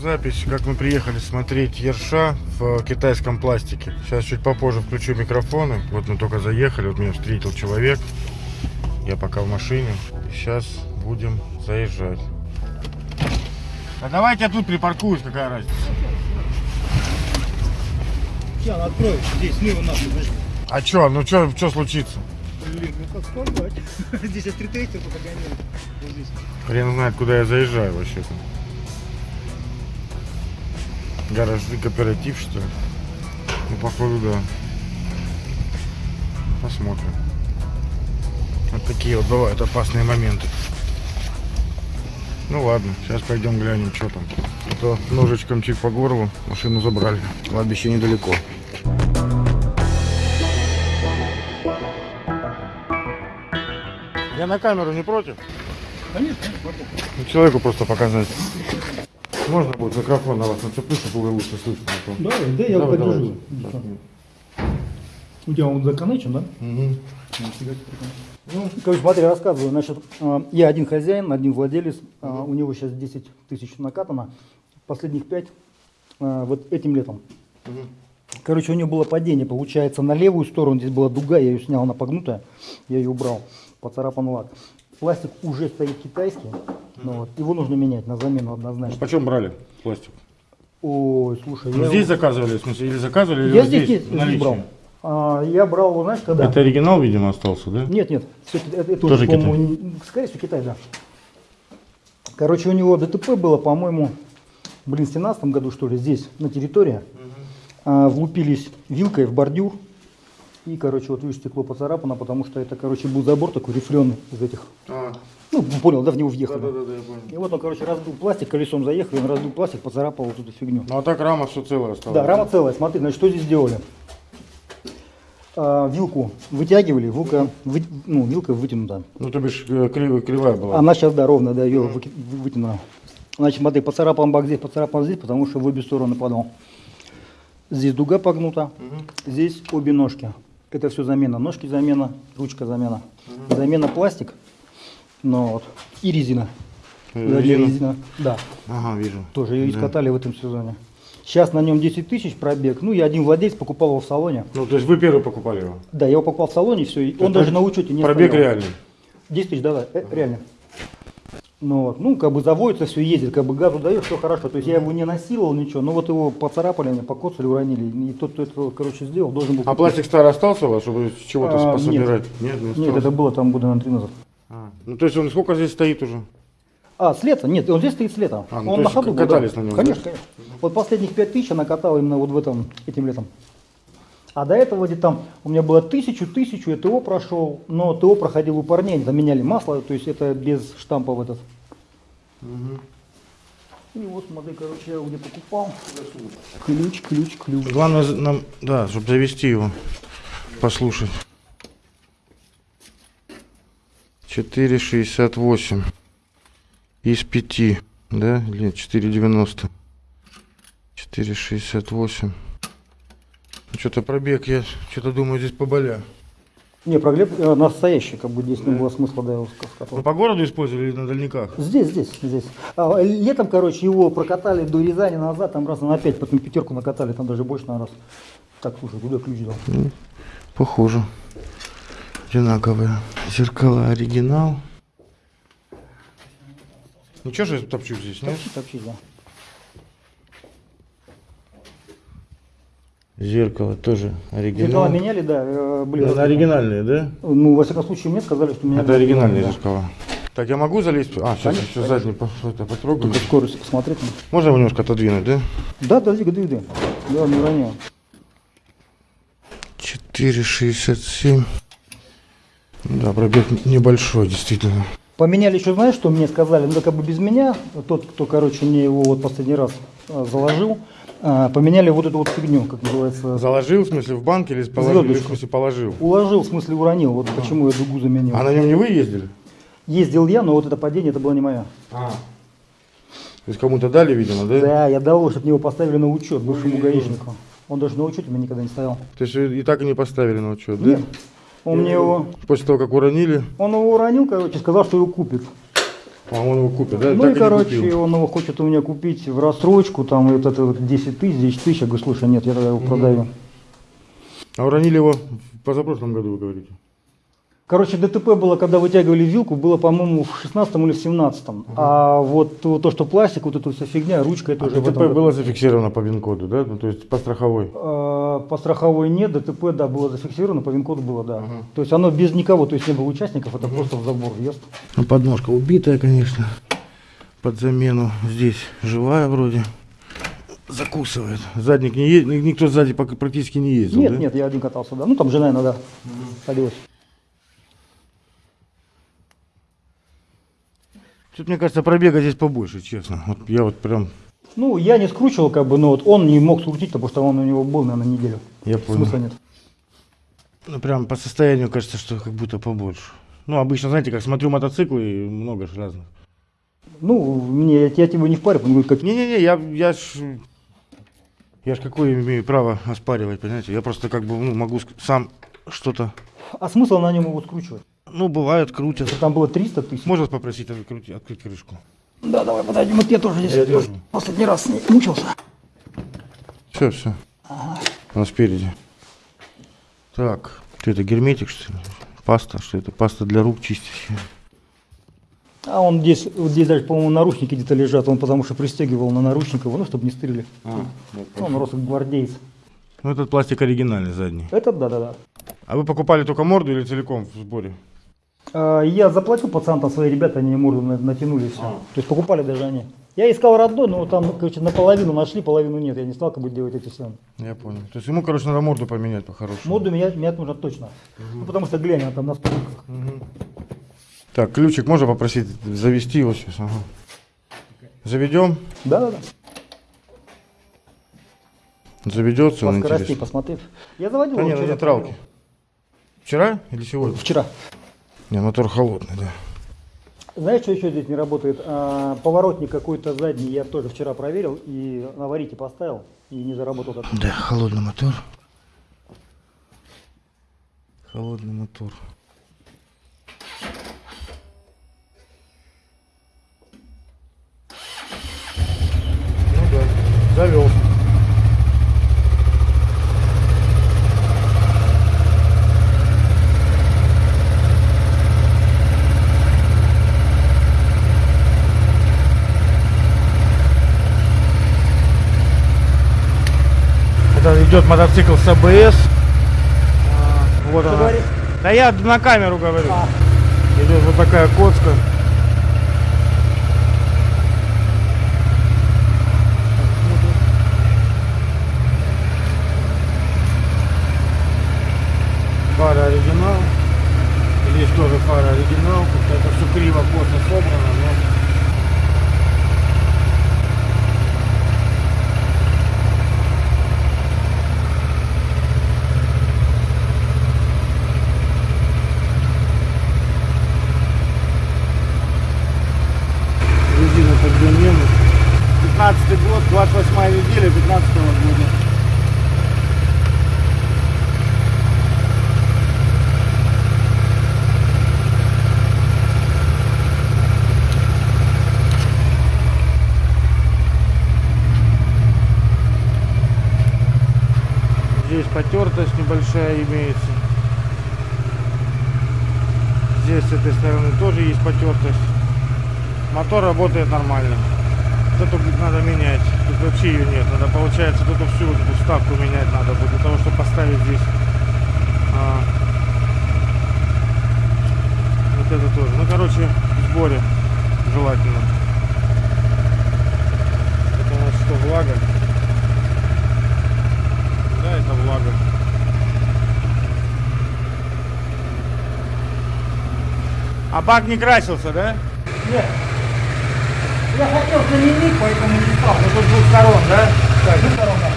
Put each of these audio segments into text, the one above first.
запись, как мы приехали смотреть Ерша в китайском пластике. Сейчас чуть попозже включу микрофоны. Вот мы только заехали, вот меня встретил человек. Я пока в машине. Сейчас будем заезжать. А давайте я тут припаркуюсь, какая разница. Сейчас открою, здесь слева нас, подожди. А чё, ну чё, чё случится? Блин, ну как? Здесь я стритрейтер только гоняю. Хрен знает, куда я заезжаю вообще-то. Гаражный кооператив, что ли? Ну, походу, да. Посмотрим. Вот такие вот бывают опасные моменты. Ну ладно, сейчас пойдем глянем, что там. А то ножичком чик по горлу, машину забрали. Кладбище недалеко. Я на камеру не против? Конечно. Ну, человеку просто показать. Можно будет микрофон на вас нацеплю, чтобы было лучше слышно. а Да, да, я Давай, подержу. давай. У тебя он законечен, да? Мгм. Ну, короче, смотри, рассказываю. Значит, э, я один хозяин, один владелец. э, У него сейчас 10 тысяч накатано. Последних 5 вот этим летом. Мгм. Короче, у него было падение, получается, на левую сторону. Здесь была дуга, я ее снял, она погнутая. Я ее убрал, поцарапан лак. Пластик уже стоит китайский. Ну, вот, его нужно менять на замену однозначно. Почем брали пластик? Ой, слушай, Ну, я, здесь заказывали, в смысле, или заказывали, или я здесь, здесь, здесь, брал. А, я брал его, знаешь, когда? Это оригинал, видимо, остался, да? Нет, нет, ки- это, это Тоже уже, по-моему, не- скорее всего, Китай, да. Короче, у него ДТП было, по-моему, блин, в 17 году, что ли, здесь, на территории. А, влупились вилкой в бордюр. И, короче, вот видишь, стекло поцарапано, потому что это, короче, был забор такой рифленый из этих. А, Ну, понял, да, в него въехали. да-да-да, я понял. И вот он, короче, раздул пластик, колесом заехал, и он раздул пластик, поцарапал вот эту фигню. Ну, а так рама все целая осталась. Да, рама целая. Смотри, значит, что здесь сделали? А, вилку вытягивали, вилка, вы- ну, вилка вытянута. Ну, то бишь, э, кривая, кривая была. Она сейчас, да, ровно, да, ее вы- вытянула. Значит, смотри, поцарапан бак здесь, поцарапан здесь, потому что в обе стороны падал. Здесь дуга погнута, здесь обе ножки. Это все замена. Ножки замена, ручка замена. Замена пластик, ну, вот, и резина. Э, резина? резина. Да, Ага, вижу. тоже ее Да. искатали в этом сезоне. Сейчас на нем 10 тысяч пробег. Ну, я один владелец покупал его в салоне. Ну, то есть вы первый покупали его? Да, я его покупал в салоне, все. Он даже на учете не Пробег стоял. реальный. 10 тысяч, да, да, э, реально. Ну, вот, ну, как бы заводится, все ездит, как бы газу дает, все хорошо. То есть я его не насиловал, ничего, но вот его поцарапали, они покоцали, уронили. И тот, кто это, короче, сделал, должен был... А пластик старый остался у вас, чтобы чего-то А, пособирать? Нет, не Нет, это было там года на три назад. А, ну, то есть он сколько здесь стоит уже? А, с лета? Нет, он здесь стоит с лета. А, ну, он то на есть ходу был, катались да. на нем, Конечно, да? конечно. Вот последних пять тысяч она катала именно вот в этом, этим летом. А до этого где там у меня было тысячу, тысячу, я ТО прошел, но ТО проходил у парней, заменяли масло, то есть это без штампа в этот. И вот смотри, короче, я его где покупал. Ключ, ключ, ключ. Главное нам, да, чтобы завести его, послушать. 4,68 из 5, да, или 4,90. 4,68. Что-то пробег, я что-то думаю, здесь поболя. Не, проглеб э, настоящий, как бы здесь не было смысла, да, его Вы скатывать. по городу использовали или на дальниках? Здесь, здесь, здесь. А, летом, короче, его прокатали до Рязани назад, там раз на пять, потом пятерку накатали, там даже больше на раз. Так, слушай, куда ключ дал? Похоже. Одинаковые. Зеркала оригинал. Ничего же я топчу здесь, нет? Топчи, топчи, да. Зеркало тоже оригинал. Зеркала меняли, да, э, были. Это оригинальные, да? Ну, во всяком случае, мне сказали, что меня... Это оригинальные да. зеркала. Так, я могу залезть? А, сейчас Конечно, еще задний это, потрогаю. Только скорость посмотреть. Можно его немножко отодвинуть, да? Да, да, двигай, двигай. Да, не роняю. 4,67. Да, пробег небольшой, действительно. Поменяли еще, знаешь, что мне сказали? Ну, как бы без меня, тот, кто, короче, мне его вот последний раз э, заложил, поменяли вот эту вот фигню, как называется, Заложил, в смысле, в банк или положил? Или, в смысле, положил? уложил, в смысле уронил, вот почему я дугу заменил. А на нем не вы ездили? Ездил я, но вот это падение, это было не мое. А. То есть кому-то дали, видимо, да? Да, я дал, чтобы его поставили на учет бывшему гаишнику. Он даже на учете у меня никогда не стоял. То есть и так и не поставили на учет, да? Нет. Он мне его, После того, как уронили, он его уронил, короче, сказал, что его купит. А он его купит, да? Ну Так и, короче, купил. он его хочет у меня купить в рассрочку, там вот это вот 10 тысяч, 10 тысяч. Я говорю, слушай, нет, я тогда его продаю. А уронили его в позапрошлом году, вы говорите? Короче, ДТП было, когда вытягивали вилку, было, по-моему, в 16 или в 17 А вот то, то, что пластик, вот эта вся фигня, ручка, это А уже в ДТП этом году. было зафиксировано по ВИН-коду, да? Ну, то есть по страховой. Э, По страховой нет, ДТП, да, было зафиксировано, по ВИН-коду было, да. То есть оно без никого, то есть не было участников, это просто в забор въезд. Ну, подножка убитая, конечно. Под замену. Здесь живая вроде. Закусывает. Задник не ездит, никто сзади практически не ездил, Нет, да? нет, я один катался, да. Ну там жена иногда садилась. Тут, мне кажется, пробега здесь побольше, честно. Вот я вот прям, Ну, я не скручивал, как бы, но вот он не мог скрутить, потому что он у него был, наверное, неделю. я понял. Смысла нет. Ну, прям по состоянию кажется, что как будто побольше. Ну, обычно, знаете, как смотрю мотоциклы, и много ж разных. Ну, мне, я, я тебе не впарю, он говорит, как... Не-не-не, я, я ж... Я ж какое имею право оспаривать, понимаете? Я просто как бы ну, могу сам что-то... А смысл на нем его скручивать? Ну, бывает, крутят. Там было 300 тысяч. Можно попросить открыть, открыть крышку? Да, давай подойдем, вот я тоже здесь Я держу. последний раз с ней мучился. Все, все. Она спереди. Так, что это, герметик, что ли? Паста, что это? Паста для рук чистящая. А он здесь, вот здесь даже, по-моему, наручники где-то лежат, он потому что пристегивал на наручник его, ну, чтобы не стырили. Он рос как гвардейц. Ну, этот пластик оригинальный задний. Этот, да-да-да. А вы покупали только морду или целиком в сборе? А, Я заплатил пацан, там свои ребята, они морду на- натянули и все. То есть покупали даже они. Я искал родной, но там, короче, наполовину нашли, половину нет. Я не стал как бы делать эти все. Я понял. То есть ему, короче, надо морду поменять по-хорошему. Моду менять, менять нужно точно. Ну, потому что глянь, она там на столиках. Так, ключик можно попросить завести его сейчас? Ага. Заведем? Да-да-да. Заведется, По он скоростей интересно. посмотрев. Я заводил Да его не, на вчера, нейтралке. Вчера или сегодня? Вчера. Не, мотор холодный, да. Знаешь, что еще здесь не работает? А, поворотник какой-то задний я тоже вчера проверил и на варите поставил и не заработал. как Да, холодный мотор. Холодный мотор. Ну да, завел. Это идет мотоцикл с АБС. А, Вот Что она. говоришь? Да я на камеру говорю. А. Идет вот такая коцка. Фара оригинал. Здесь тоже фара оригинал. Как-то это все криво, плотно собрано, но резина под замену. 15 год, 28 неделя 15 года. Здесь потертость небольшая имеется. Здесь с этой стороны тоже есть потертость. Мотор работает нормально. Вот эту надо менять. Тут вообще ее нет. Надо, получается, тут всю вот эту вставку менять надо будет для того, чтобы поставить здесь. а, вот это тоже. Ну, короче, в сборе желательно. Это у нас что, влага? Да, влага. А бак не красился, да? Нет. Я хотел заменить, поэтому не стал. Ну тут двух сторон, да? Так, ну, сторон, да.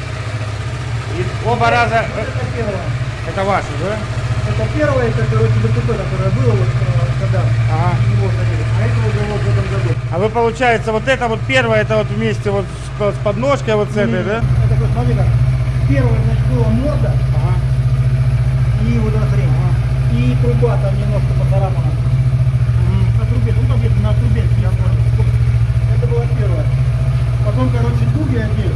И оба раза... э, Это первое. Это ваши, да? Это первое, это, короче, ДТП, которое было, вот, э, когда Ага. его завели. А это уже вот в этом году. А вы, получается, вот это вот первое, это вот вместе вот с, с подножкой вот с этой, да? Это, вот, смотри как. Первое, значит, была морда Ага. и вот эта хрень. И труба там немножко поцарапана. На трубе, ну там где-то на турбинке, я понял. Это было первое. Потом, короче, дуги одели.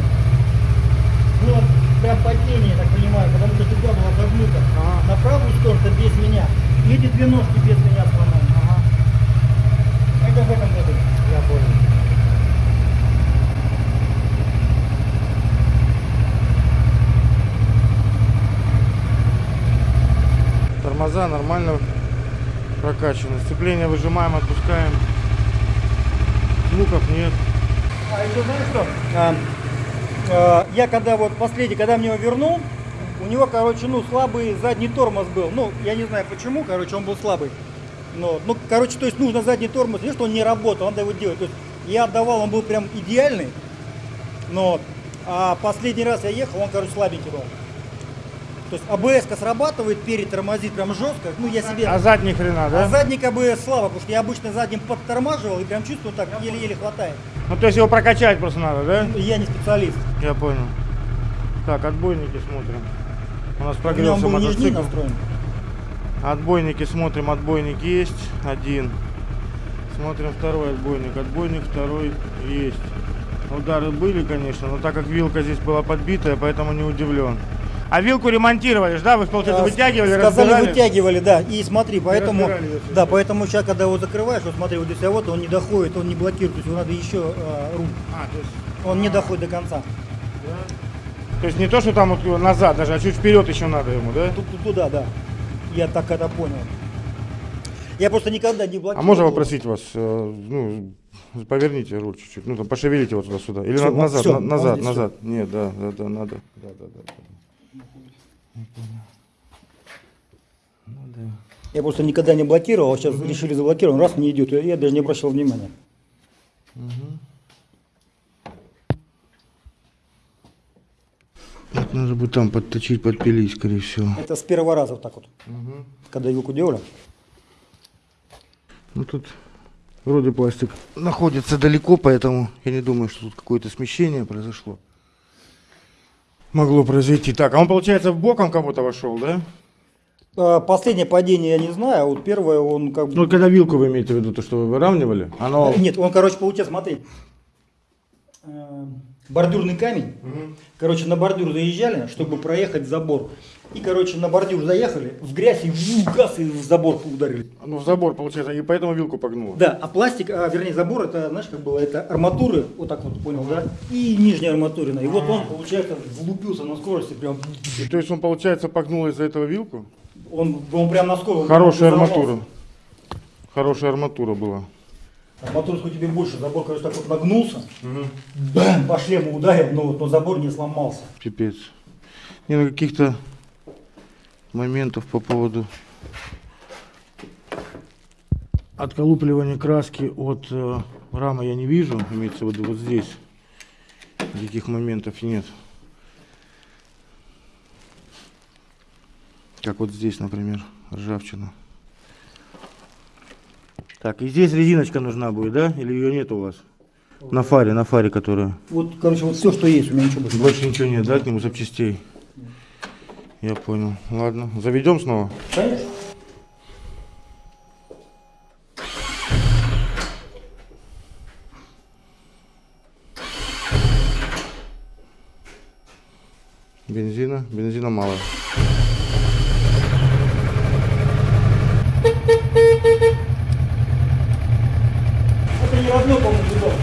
Было прям падение, так понимаю, потому что дуга была загнута. Ага. На правую сторону без меня. И эти две ножки без меня сломали. Ага. Это в этом году. Я понял. Тормоза нормально прокачаны. Сцепление выжимаем, отпускаем. Звуков нет. А еще знаешь что? А, а, я когда вот последний, когда мне его вернул, у него, короче, ну, слабый задний тормоз был. Ну, я не знаю почему, короче, он был слабый. Но, ну, короче, то есть нужно задний тормоз, не что он не работал, надо его делать. То есть я отдавал, он был прям идеальный, но а последний раз я ехал, он, короче, слабенький был. То есть АБС срабатывает, перед тормозит прям жестко. Ну, я себе... А задний хрена, да? А задник АБС слабо, потому что я обычно задним подтормаживал и прям чувствую так, еле-еле хватает. Ну то есть его прокачать просто надо, да? Я не специалист. Я понял. Так, отбойники смотрим. У нас прогрелся мотоцикл. Отбойники смотрим, отбойник есть, один. Смотрим второй отбойник, отбойник второй есть. Удары были, конечно, но так как вилка здесь была подбитая, поэтому не удивлен. А вилку ремонтировали, да? Вы, получается, А, вытягивали, Сказали, разбирали? вытягивали, да. И смотри, поэтому, да, поэтому сейчас, когда его закрываешь, вот смотри, вот здесь а вот он не доходит, он не блокирует, то есть его надо еще а, руль. А, то есть, Он не доходит до конца. то есть не то, что там вот назад даже, а чуть вперед еще надо ему, да? Тут, тут- туда, да. Я так это понял. Я просто никогда не блокировал. А можно попросить вас, э, ну, поверните руль чуть-чуть, ну, там, пошевелите его туда-сюда. Или на- вот назад, всё, на- вот назад, назад. Нет, да, да, да, надо. Да, да, да. Я просто никогда не блокировал, а сейчас решили заблокировать, раз не идет, я, даже не обращал внимания. Это надо будет там подточить, подпилить, скорее всего. Это с первого раза вот так вот, когда вилку делали. Ну тут вроде пластик находится далеко, поэтому я не думаю, что тут какое-то смещение произошло. Могло произойти. Так, а он, получается, в боком кого-то вошел, да? А, Последнее падение я не знаю, а вот первое он как бы... Ну, когда вилку вы имеете в виду, то, что вы выравнивали, оно... Нет, он, короче, получается, смотри, э, бордюрный камень. Короче, на бордюр заезжали, чтобы проехать забор. И, короче, на бордюр заехали, в грязь и в газ и в забор ударили. Ну, в забор, получается, и поэтому вилку погнуло. Да, а пластик, а, вернее, забор, это, знаешь, как было, это арматуры, вот так вот, понял, да? И нижняя арматурина. И вот он, получается, влупился на скорости, прям, И то есть он, получается, погнул из-за этого вилку? он, он прям на скорости. Хорошая арматура. Хорошая арматура была. Арматура хоть тебе больше, забор, короче, так вот нагнулся, бэм, по шлему ударил, но, но забор не сломался. Пипец. Не, ну каких-то моментов по поводу отколупливания краски от э, рамы я не вижу, имеется в виду вот здесь. Никаких моментов нет. Как вот здесь, например, ржавчина. Так, и здесь резиночка нужна будет, да? Или ее нет у вас? На фаре, на фаре, которая. Вот, короче, вот все, что есть, у меня ничего больше. Больше ничего нет, да, к нему запчастей? Я понял. Ладно, заведем снова. Конечно. Бензина, бензина мало. Это не родной, по-моему, видос.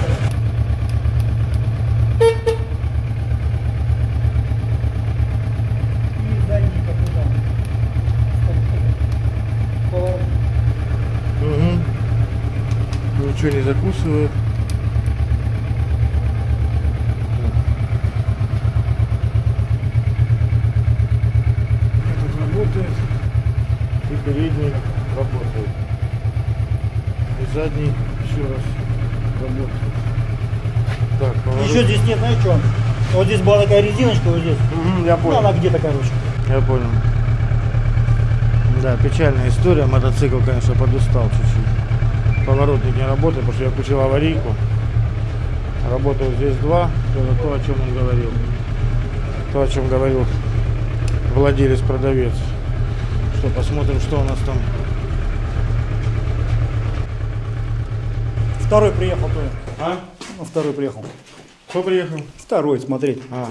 И задний капитан. Поворот. Угу. Ничего не закусывает. Этот работает. И передний работает. И задний еще раз работает. Так, поворот. Еще здесь нет, знаешь что? Вот здесь была такая резиночка, вот здесь. Мгм, я Ну, понял. она где-то, короче. Я понял. Да, печальная история. Мотоцикл, конечно, подустал чуть-чуть. Поворотник не работает, потому что я включил аварийку. Работают здесь два. Это то, о чем он говорил. То, о чем говорил владелец-продавец. Что, посмотрим, что у нас там. Второй приехал тоже. А? Ну, второй приехал. Кто приехал? Второй, смотреть. А.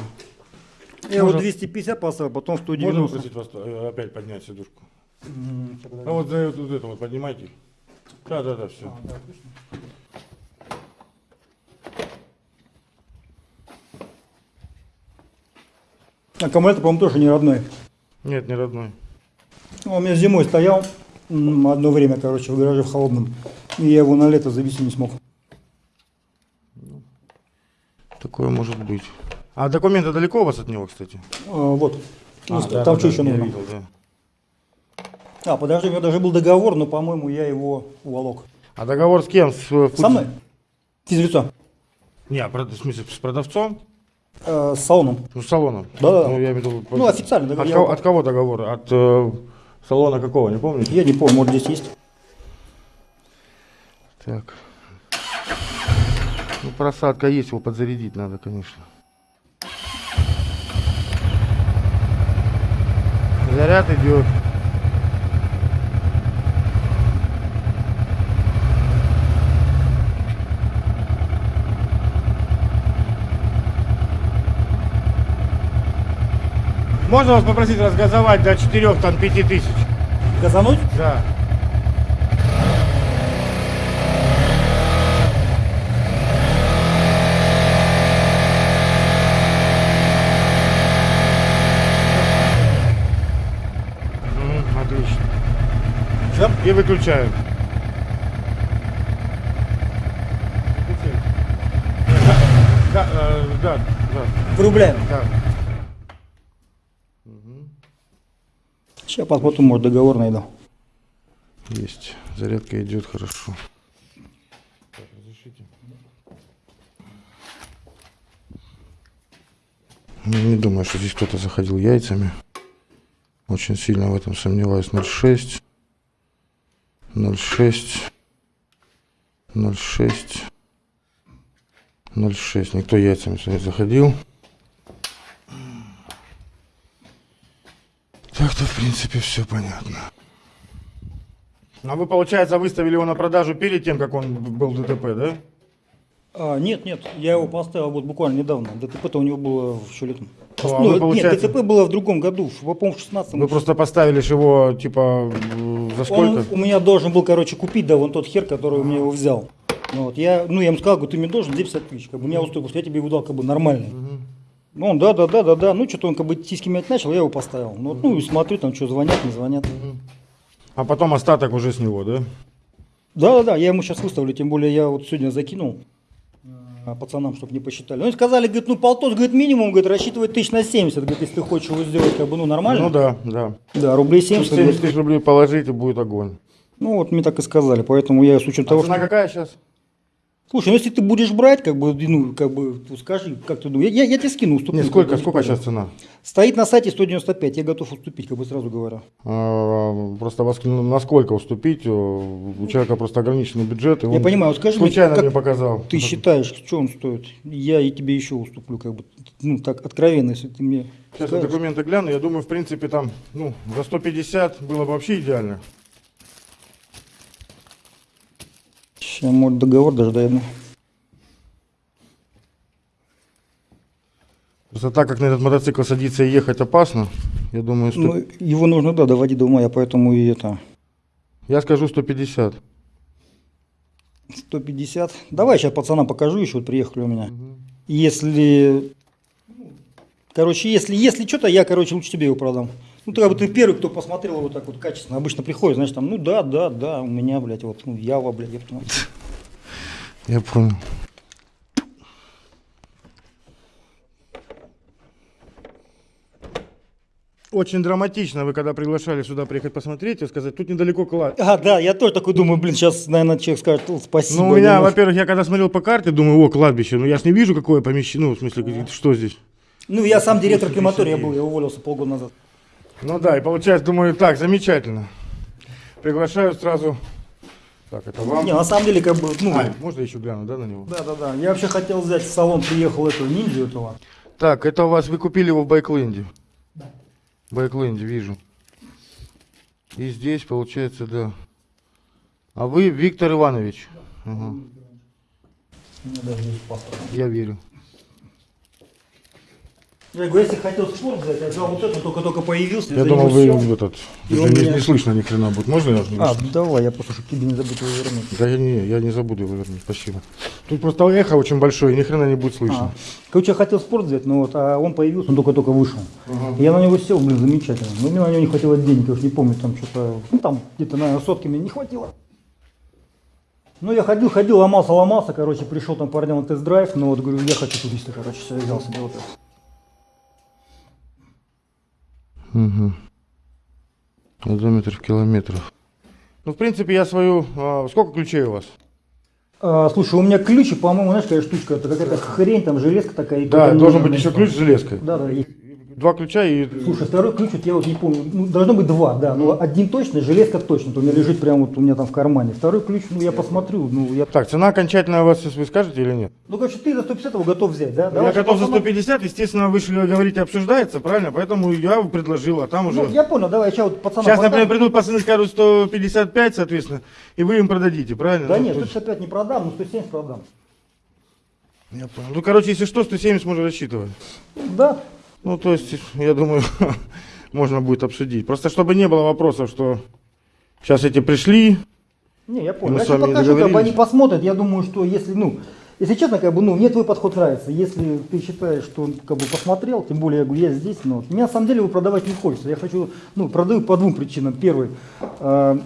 Я вот Можно- 250 поставил, потом Можно 190. попросить вас э, опять поднять сидушку? А вот за вот, вот это вот поднимайте. Да, да, да, все. А, да, отлично. Аккумулятор, по-моему, тоже не родной. Нет, не родной. Он у меня зимой стоял одно время, короче, в гараже в холодном. И я его на лето завести не смог. Такое может быть. А документы далеко у вас от него, кстати? А, вот. Ну, А, там да, что да, еще нужно? видел, да. А, подожди, у меня даже был договор, но, по-моему, я его уволок. А договор с кем? С, э, Со мной? Физлицо. Не, а в смысле, с продавцом? Э, с салоном. Ну, с салоном. Да-да-да. Ну, я имею в виду... Ну, официально От, договор. кого, Я- от кого договор? От э, салона какого, не помните? Я не помню, может здесь есть. Так. Ну, просадка есть, его подзарядить надо, конечно. Заряд идет. Можно вас попросить разгазовать до 4 там 5 тысяч? Газануть? Да. Отлично. Все? И выключаю. Да, э, да, да, Врубляем. да. Сейчас посмотрим, может договор найду. Есть. Зарядка идет хорошо. Так, разрешите. Ну, Не думаю, что здесь кто-то заходил яйцами. Очень сильно в этом сомневаюсь. 0,6. 0,6. 0,6. 0,6. Никто яйцами сюда не заходил. Так-то, в принципе, все понятно. А вы, получается, выставили его на продажу перед тем, как он был в ДТП, да? А, нет, нет, я его поставил вот буквально недавно. ДТП-то у него было еще летом. Ну, а Ну, вы, нет, получается- ДТП было в другом году, в, по-моему, в 16 Вы просто поставили его, типа, за сколько? Он у меня должен был, короче, купить, да, вон тот хер, который у меня его взял. Ну, вот, я, ну, я ему сказал, говорю, ты мне должен 250 тысяч, как бы, меня что я тебе его дал, как бы, нормальный. Ну, он, да, да, да, да, да, ну, что-то он, как бы, тиски мять начал, я его поставил. Ну, ну, и смотрю, там, что, звонят, не звонят. А потом остаток уже с него, да? Да, да, да, я ему сейчас выставлю, тем более я вот сегодня закинул а, пацанам, чтобы не посчитали. Ну, и сказали, говорит, ну, полтос, говорит, минимум, говорит, рассчитывать тысяч на 70, говорит, если ты хочешь его сделать, как бы, ну, нормально. Ну да, да. Да, рублей 70. 70 говорит. тысяч рублей положить и будет огонь. Ну, вот мне так и сказали, поэтому я с учетом А того, цена что... какая сейчас? Слушай, ну если ты будешь брать, как бы, ну, как бы, ну, скажи, как ты думаешь, я, я тебе скину, уступлю. Не, сколько, сколько сейчас цена? Стоит на сайте 195, я готов уступить, как бы сразу говорю. А, Просто насколько уступить? У человека просто ограниченный бюджет. И Я он понимаю, вот скажи мне, случайно как мне показал. Ты считаешь, что он стоит? Я и тебе еще уступлю, как бы, ну, так, откровенно, если ты мне Сейчас я скажешь. документы гляну. Я думаю, в принципе, там, ну, за 150 было бы вообще идеально. Сейчас, может, договор даже дойду. Просто так как на этот мотоцикл садиться и ехать опасно, я думаю, что... Ну, его нужно, да, доводить до ума, я поэтому и это, Я скажу 150. 150. Давай сейчас пацанам покажу, еще вот приехали у меня. Если, короче, если, если что-то, я, короче, лучше тебе его продам. Ну, ты как бы ты первый, кто посмотрел его так вот качественно. Обычно приходит, знаешь, там, ну да, да, да, у меня, блядь, вот, ну, Ява, блядь, я понимаю. Я понял. Очень драматично вы когда приглашали сюда приехать посмотреть и сказать, тут недалеко клад. А, да, я тоже такой думаю, блин, сейчас, наверное, человек скажет, «Ну, спасибо. Ну, у меня, не может». во-первых, я когда смотрел по карте, думаю, о, кладбище, ну я ж не вижу, какое помещение, ну, в смысле, что здесь. Ну, я сам директор крематория был, я уволился полгода назад. Ну да, и получается, думаю, так, замечательно. Приглашаю сразу. Так, это вам. Не, на самом деле, как бы, ну, А, можно еще гляну, да, на него? да, да, да. Я вообще хотел взять в салон, приехал этого ниндзю этого. Так, это у вас, вы купили его в Байкленде? Да. Байкленде, вижу. И здесь, получается, да. А вы Виктор Иванович? Ага. У меня даже есть паспорт. Я верю. Я говорю, если хотел спорт взять, я взял вот это, только-только появился. Я думал, вы сел. этот... И не, меня- не слышно ни хрена будет. Можно я? А, давай, я просто, чтобы тебе не забыть его вернуть. Да я не, я не забуду его вернуть, спасибо. Тут просто эхо очень большое, ни хрена не будет слышно. А. Короче, я хотел спорт взять, но вот, а он появился, он только-только вышел. И Я на него сел, блин, замечательно. Но мне на него не хватило денег, я уж не помню, там что-то, ну там где-то, наверное, сотки мне не хватило. Ну, я ходил, ходил, ломался, ломался, короче, пришел там парням на тест-драйв, но вот говорю, я хочу туриста, короче, все, взял себе вот это. Угу. Одометр в километрах. Ну, в принципе, я свою... а, сколько ключей у вас? А, слушай, у меня ключи, по-моему, знаешь, какая штучка, это какая-то хрень, там железка такая. и Да, должен быть еще ключ с железкой. Да, да, и- Два ключа и... Слушай, второй ключ, вот я вот не помню, ну, должно быть два, да, но один точно, железка точно, то у меня лежит прямо вот у меня там в кармане. Второй ключ, ну, я посмотрю, ну, я... Так, цена окончательная у вас, сейчас вы скажете или нет? Ну, короче, ты за 150 его готов взять, да? я Давай, готов за пацаны. 150, естественно, вы же говорите, обсуждается, правильно? Поэтому я предложил, а там уже... Ну, я понял, давай, сейчас вот пацаны... Сейчас, например, придут пацаны, скажут 155, соответственно, и вы им продадите, правильно? Да Ну, нет, то есть- 165 не продам, но 170 продам. Я понял. Ну, короче, если что, 170 можно рассчитывать. Да, Ну, то есть, я думаю, можно будет обсудить. Просто чтобы не было вопросов, что сейчас эти пришли, не, я понял. Мы Я с тебе вами не покажу, как бы они посмотрят, я думаю, что если, ну, если честно, как бы, ну, мне твой подход нравится. Если ты считаешь, что он как бы посмотрел, тем более, я говорю, я здесь, но мне на самом деле его продавать не хочется. Я хочу, ну, продаю по двум причинам. Первый, э,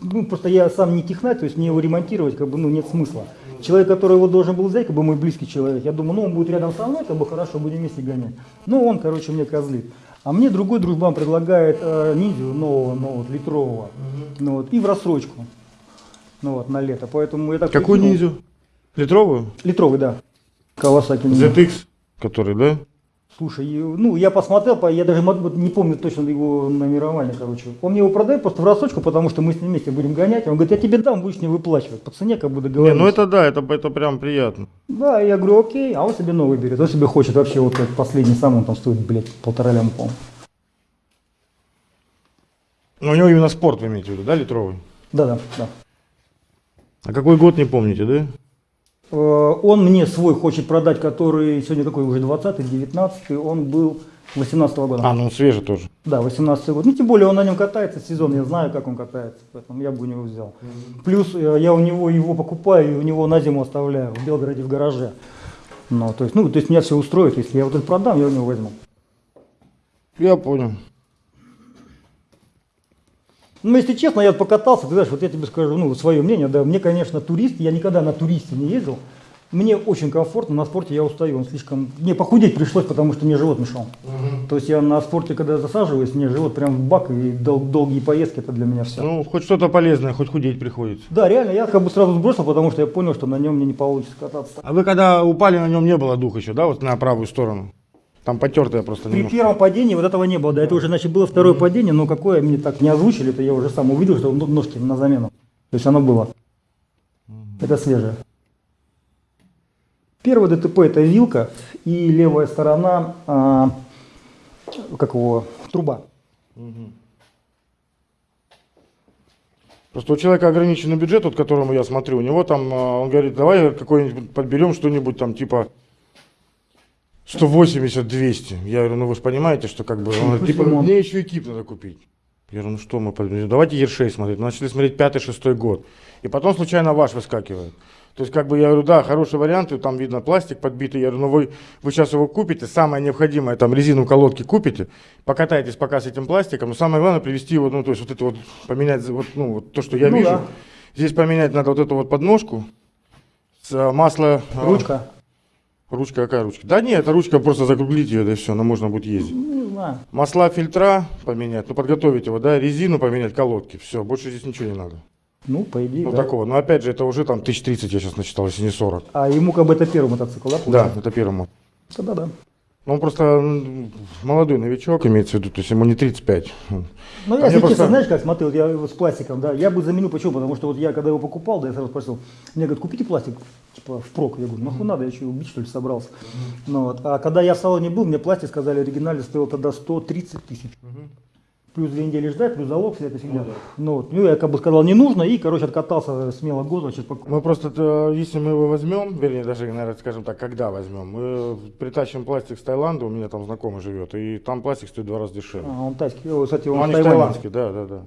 ну, просто я сам не технарь, то есть мне его ремонтировать, как бы, ну, нет смысла. Человек, который его должен был взять, как бы мой близкий человек, я думаю, ну, он будет рядом со мной, как бы хорошо, будем вместе гонять. Ну, он, короче, мне козлит. А мне другой дружбан предлагает э, ниндзю нового, ну, вот, литрового, ну, вот, и в рассрочку. Ну вот, на лето. Поэтому я так какую прикинул. ниндзю? Литровую? Литровый, да. Кавасаки. ZX, который, да? Слушай, ну я посмотрел, по- я даже не помню точно его номерование, короче. Он мне его продает просто в рассрочку, потому что мы с ним вместе будем гонять. Он говорит, я тебе дам, будешь не выплачивать. По цене как бы Не, договорились. ну это да, это, это прям приятно. Да, я говорю, окей, а он себе новый берет. Он себе хочет вообще вот как последний сам, он там стоит, блядь, полтора ляма. Но у него именно спорт, вы имеете в виду, да, литровый? Да, да, да. А какой год, не помните, да? Э, Он мне свой хочет продать, который сегодня какой уже 20-й, 19-й, он был 18 года. А, ну он свежий тоже. Да, 18 год. Ну, тем более он на нем катается сезон, я знаю, как он катается, поэтому я бы у него взял. Плюс э, я у него его покупаю и у него на зиму оставляю в Белгороде в гараже. Ну, то есть, ну, то есть меня все устроит, если я вот это продам, я у него возьму. Я понял. Ну, если честно, я покатался, ты знаешь, вот я тебе скажу, ну, свое мнение, да, мне, конечно, турист, я никогда на туристе не ездил, мне очень комфортно, на спорте я устаю, он слишком, мне похудеть пришлось, потому что мне живот мешал. То есть я на спорте, когда засаживаюсь, мне живот прям в бак, и дол- долгие поездки, это для меня все. Ну, хоть что-то полезное, хоть худеть приходится. Да, реально, я как бы сразу сбросил, потому что я понял, что на нем мне не получится кататься. А вы когда упали, на нем не было духа еще, да, вот на правую сторону? Там потертая просто При немножко. первом падении вот этого не было, да, это уже, значит, было второе падение, но какое мне так не озвучили, это я уже сам увидел, что ножки на замену. То есть оно было. Это свежее. Первое ДТП это вилка и левая сторона, а, как его, труба. Просто у человека ограниченный бюджет, вот которому я смотрю, у него там, а, он говорит, давай какой-нибудь подберем что-нибудь там типа 180-200. Я говорю, ну вы же понимаете, что как бы, он говорит, типа, мне еще экип надо купить. Я говорю, ну что мы подберем, давайте Ершей смотреть. Мы начали смотреть пятый-шестой год. И потом случайно ваш выскакивает. То есть, как бы я говорю, да, хороший вариант, там видно пластик подбитый. Я говорю, ну вы, вы сейчас его купите, самое необходимое, там резину колодки купите, покатайтесь пока с этим пластиком, но самое главное привести его, ну, то есть вот это вот, поменять, вот, ну, вот то, что я Ну вижу. да. Здесь поменять надо вот эту вот подножку, с а, масла... а, Ручка. Ручка какая ручка? Да нет, это ручка, просто закруглить ее, да и все, она можно будет ездить. Ну, не знаю. Масла фильтра поменять, ну подготовить его, да, резину поменять, колодки, все, больше здесь ничего не надо. Ну, по идее, Ну да. такого, но опять же, это уже там 1030 я сейчас насчитал, если не 40. А ему как бы это первый мотоцикл, да? Да, получается? это первому. Тогда да. Ну, он просто молодой новичок, имеется в виду, то есть ему не 35. Ну, А я, мне если просто- честно, знаешь, как смотрел, я его с пластиком, да, я бы заменил, почему? Потому что вот я, когда его покупал, да, я сразу спросил, мне говорят, купите пластик, типа, впрок. Я говорю, нахуй надо, я что, убить, что ли, собрался? Ну, вот. А когда я в салоне был, мне пластик, сказали, оригинальный стоил тогда 130 тысяч. Плюс две недели ждать, плюс залог, вся эта фигня. Ну, вот, ну, я как бы сказал, не нужно, и, короче, откатался смело год, значит, пок- Мы просто, э, если мы его возьмем, вернее, даже, наверное, скажем так, когда возьмем, мы притащим пластик с Таиланда, у меня там знакомый живет, и там пластик стоит два раза дешевле. А, он тайский, кстати, Ну, он же Тайване. таиландские, да, да, да.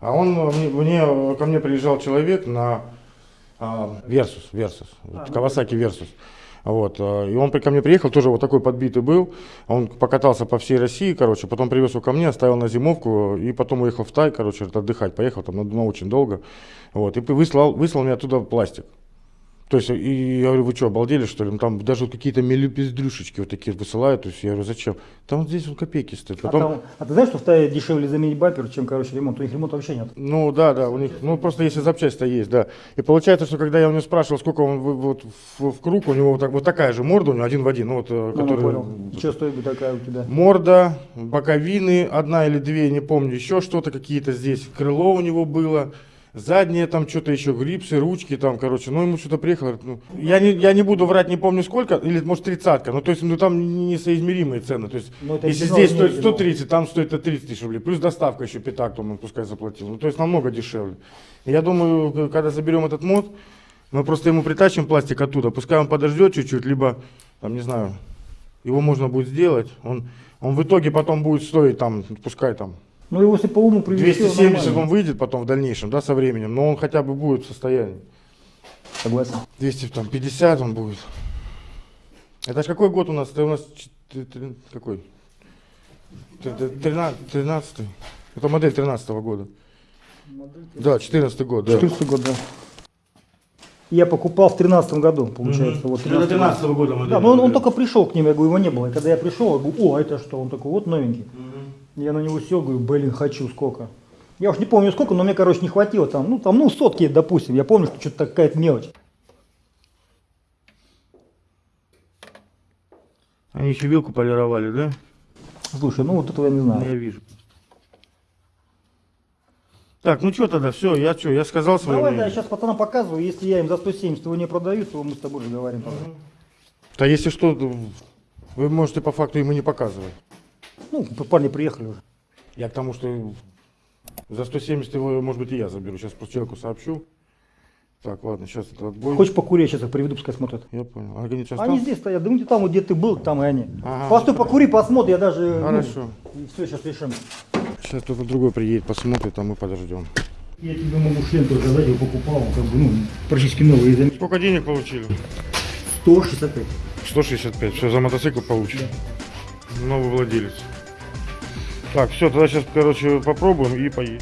А он мне, мне- ко мне приезжал человек на Versus, вот, Kawasaki Versus. Вот, э, и он ко мне приехал, тоже вот такой подбитый был. Он покатался по всей России, короче, потом привез его ко мне, оставил на зимовку, и потом уехал в Тай, короче, отдыхать, поехал там на очень долго. Вот, и выслал, выслал мне оттуда пластик. То есть, и я говорю, вы что, обалдели, что ли? Ну, Там даже вот какие-то мелюпиздрюшечки вот такие высылают. То есть, я говорю, зачем? Там вот здесь вот копейки стоят. А, Потом, там- а ты знаешь, что в Тае дешевле заменить бампер, чем, короче, ремонт? У них ремонта вообще нет. Ну да, да, у них, ну просто если запчасть-то есть, да. И получается, что когда я у него спрашивал, сколько он вот в, в круг, у него вот, так, вот такая же морда, у него один в один, ну вот, э, Ну, ну, который- понял. Что стоит такая у тебя? Морда, боковины, одна или две, не помню, еще что-то какие-то здесь, крыло у него было, заднее там что-то еще, грипсы, ручки там, короче, ну ему что-то приехало, ну, я, не, я не буду врать, не помню сколько, или может тридцатка, ну то есть, ну там несоизмеримые цены, то есть, Ну, если здесь стоит оригинал. 130, там стоит это 30 тысяч рублей, плюс доставка еще пятак, там он пускай заплатил, ну то есть намного дешевле. Я думаю, когда заберем этот мод, мы просто ему притащим пластик оттуда, пускай он подождет чуть-чуть, либо, там, не знаю, его можно будет сделать, он, он в итоге потом будет стоить там, пускай там, Ну, если по уму привести, 270 он выйдет потом в дальнейшем, да, со временем, но он хотя бы будет в состоянии. Согласен. 250 он будет. Это ж какой год у нас? Это у нас какой? Т- т- 13, 13 Это модель 13 года. Да, 14 год, да. 14 год, да. Я покупал в 13 году, получается. Вот, 13 год. года модель. Да, но он, он только пришел к ним, я говорю, его не было. И когда я пришел, я говорю, о, это что? Он такой, вот новенький. Я на него сел, говорю, блин, хочу сколько. Я уж не помню сколько, но мне, короче, не хватило там, ну, там, ну, сотки, допустим. Я помню, что что-то какая-то мелочь. Они еще вилку полировали, да? Слушай, ну, вот этого я не знаю. Я вижу. Так, ну что тогда, все, я что, я сказал свое Давай, да, я мнение. сейчас пацанам показываю. Если я им за 170 его не продаю, то мы с тобой разговариваем. потом. Да если что, то вы можете по факту ему не показывать. Ну, парни приехали уже. Я к тому, что за 170 его, может быть, и я заберу. Сейчас просто человеку сообщу. Так, ладно, сейчас это отбой. Хочешь покурить, сейчас их приведу, пускай смотрят. Я понял. А Они сейчас Они там? здесь стоят, да ну, там, вот, где ты был, там и они. Ага. Постой, покури, посмотри, я даже... Хорошо. Ну, все, сейчас решим. Сейчас кто-то другой приедет, посмотрит, а мы подождем. Я тебе могу шлем тоже дать, его покупал, как бы, ну, практически новый. Сколько денег получили? 165. 165. Все, за мотоцикл получим. Новый владелец. Так, все, тогда сейчас, короче, попробуем и поедем.